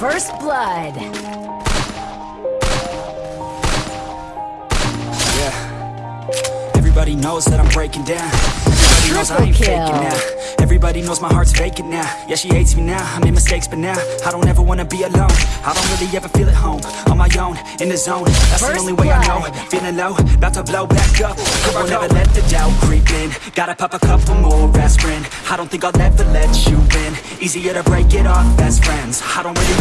First blood. Yeah. Everybody knows that I'm breaking down. Everybody knows I ain't faking now. Everybody knows my heart's vacant now. Yeah, she hates me now. I made mistakes, but now I don't ever wanna be alone. I don't really ever feel at home. On my own, in the zone. That's the only way I know. Feeling low, about to blow back up. I won't ever let the doubt creep in. Gotta pop a couple more aspirin. I don't think I'll ever let you in. Easier to break it off best friends. I don't really.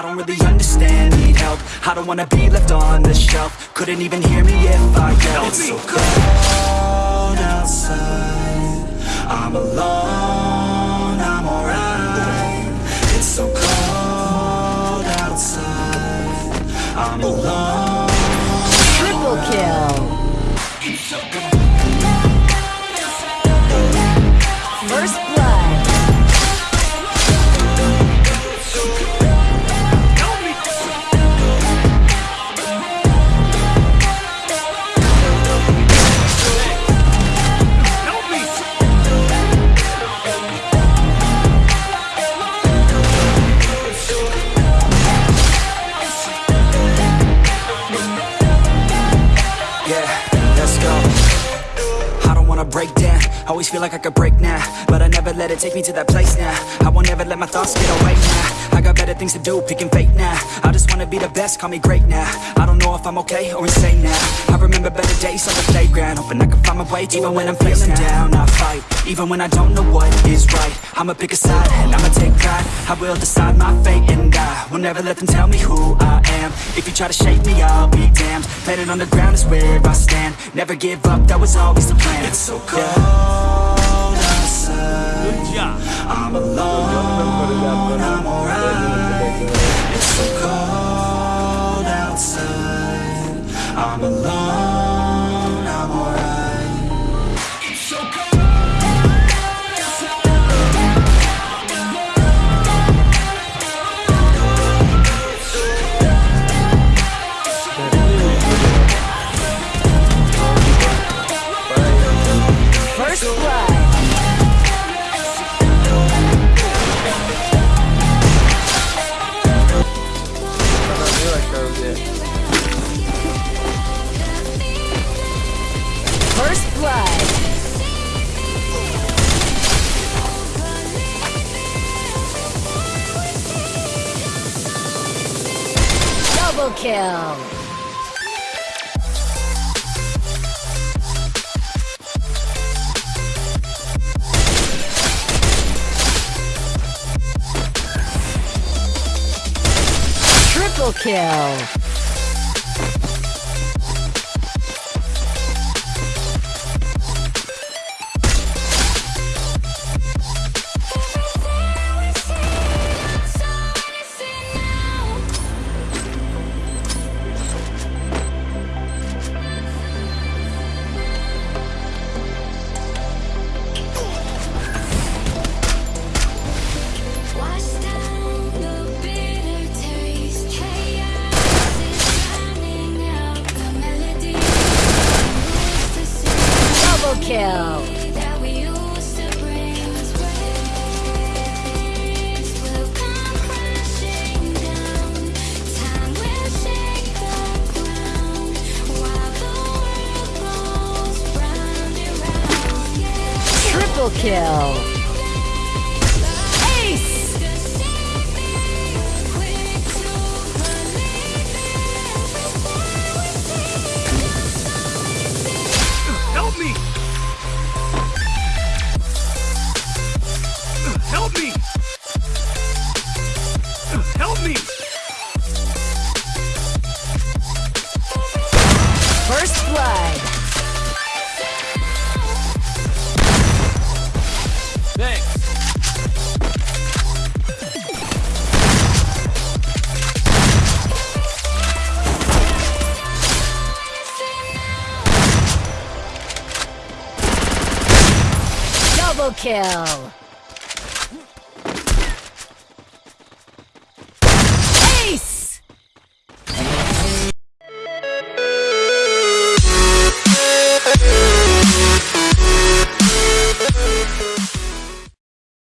I don't really understand, need help. I don't wanna be left on the shelf. Couldn't even hear me if I yelled. It's so cold outside. I'm alone, I'm alright. It's so cold outside. I'm alone. Triple kill. Break down. Always feel like I could break now, but I never let it take me to that place now. I won't ever let my thoughts get away now. I got better things to do, picking fate now. I just wanna be the best, call me great now. I don't know if I'm okay or insane now. I remember better days on the playground, hoping I can find my way. Even when I'm feeling down, I fight. Even when I don't know what is right, I'ma pick a side and I'ma take pride. I will decide my fate and I will never let them tell me who I am. If you try to shake me, I'll be damned. Planet on the ground is where I stand. Never give up, that was always the plan. It's so cold outside. I'm alone, I'm alone, Double kill. Triple kill. Triple kill. Ace. Help me! Help me! Help me! First blood. Double kill.